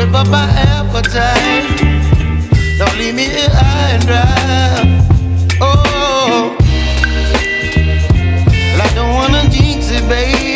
whip up my appetite. Don't leave me here high and dry. Oh, I don't wanna jinx it, baby.